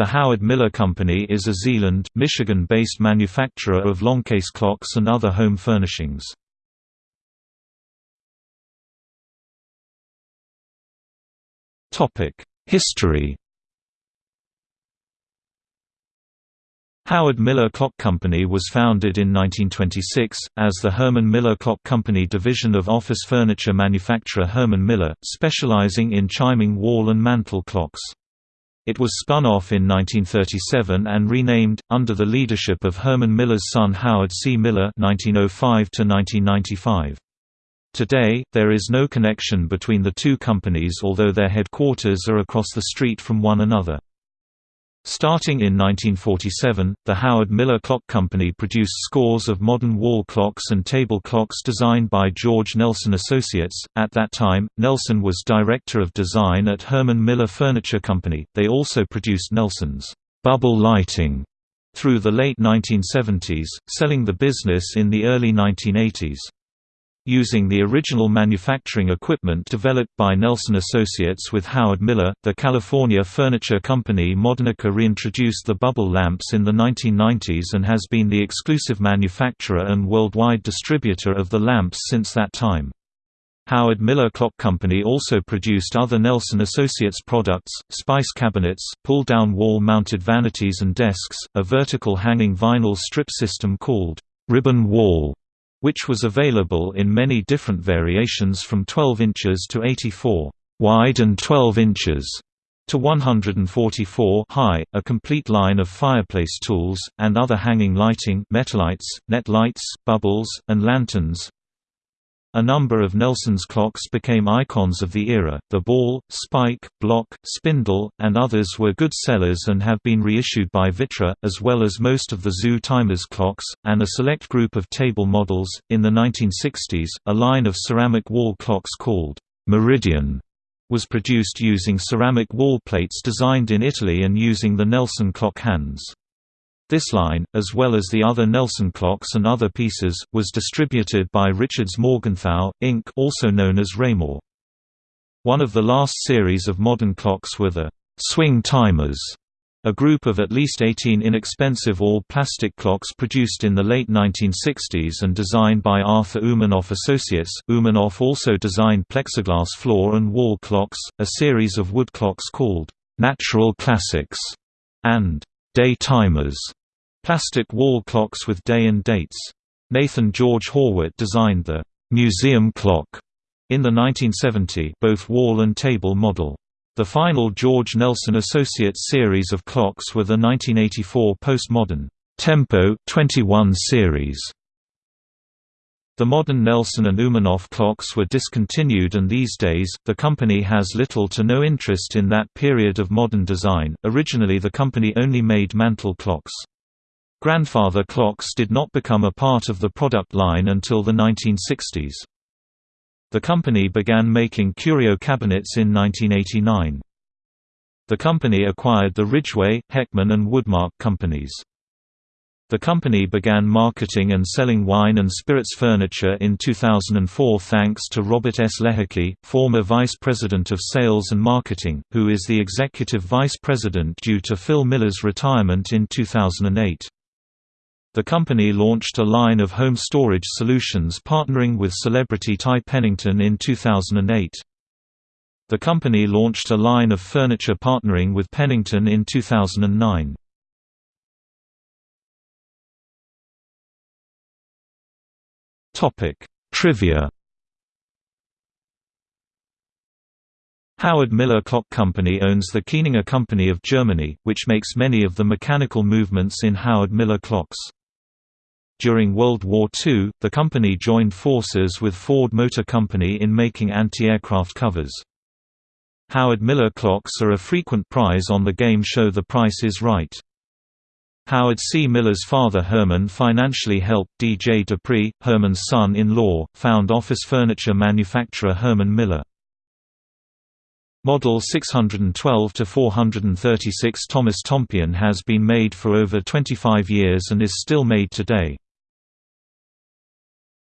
The Howard Miller Company is a Zeeland, Michigan-based manufacturer of longcase clocks and other home furnishings. History Howard Miller Clock Company was founded in 1926, as the Herman Miller Clock Company division of office furniture manufacturer Herman Miller, specializing in chiming wall and mantel clocks. It was spun off in 1937 and renamed, under the leadership of Herman Miller's son Howard C. Miller 1905 Today, there is no connection between the two companies although their headquarters are across the street from one another. Starting in 1947, the Howard Miller Clock Company produced scores of modern wall clocks and table clocks designed by George Nelson Associates. At that time, Nelson was director of design at Herman Miller Furniture Company. They also produced Nelson's bubble lighting through the late 1970s, selling the business in the early 1980s. Using the original manufacturing equipment developed by Nelson Associates with Howard Miller, the California furniture company Modernica reintroduced the bubble lamps in the 1990s and has been the exclusive manufacturer and worldwide distributor of the lamps since that time. Howard Miller Clock Company also produced other Nelson Associates products, spice cabinets, pull-down wall-mounted vanities and desks, a vertical hanging vinyl strip system called ribbon wall, which was available in many different variations from 12 inches to 84 wide and 12 inches to 144 high, a complete line of fireplace tools, and other hanging lighting metalights, net lights, bubbles, and lanterns, a number of Nelson's clocks became icons of the era. The ball, spike, block, spindle, and others were good sellers and have been reissued by Vitra, as well as most of the Zoo Timers clocks, and a select group of table models. In the 1960s, a line of ceramic wall clocks called Meridian was produced using ceramic wall plates designed in Italy and using the Nelson clock hands. This line, as well as the other Nelson clocks and other pieces, was distributed by Richards Morgenthau, Inc. also known as Raymore. One of the last series of modern clocks were the swing timers, a group of at least 18 inexpensive all-plastic clocks produced in the late 1960s and designed by Arthur Umanoff Associates. Umanoff also designed plexiglass floor and wall clocks, a series of wood clocks called Natural Classics and Day Timers Plastic wall clocks with day and dates. Nathan George Horwitt designed the «museum clock» in the 1970 both wall and table model. The final George Nelson Associates series of clocks were the 1984 postmodern Tempo 21 series. The modern Nelson and Umanoff clocks were discontinued and these days, the company has little to no interest in that period of modern design. Originally the company only made mantel clocks. Grandfather clocks did not become a part of the product line until the 1960s. The company began making curio cabinets in 1989. The company acquired the Ridgway, Heckman and Woodmark companies. The company began marketing and selling wine and spirits furniture in 2004 thanks to Robert S. Lehocky, former Vice President of Sales and Marketing, who is the Executive Vice President due to Phil Miller's retirement in 2008. The company launched a line of home storage solutions partnering with celebrity Ty Pennington in 2008. The company launched a line of furniture partnering with Pennington in 2009. Topic: Trivia. Howard Miller Clock Company owns the Kieninger Company of Germany, which makes many of the mechanical movements in Howard Miller clocks. During World War II, the company joined forces with Ford Motor Company in making anti-aircraft covers. Howard Miller clocks are a frequent prize on the game show The Price is Right. Howard C. Miller's father Herman financially helped D. J. De Pree, Herman's son-in-law, found office furniture manufacturer Herman Miller. Model 612-436 Thomas Tompion has been made for over 25 years and is still made today.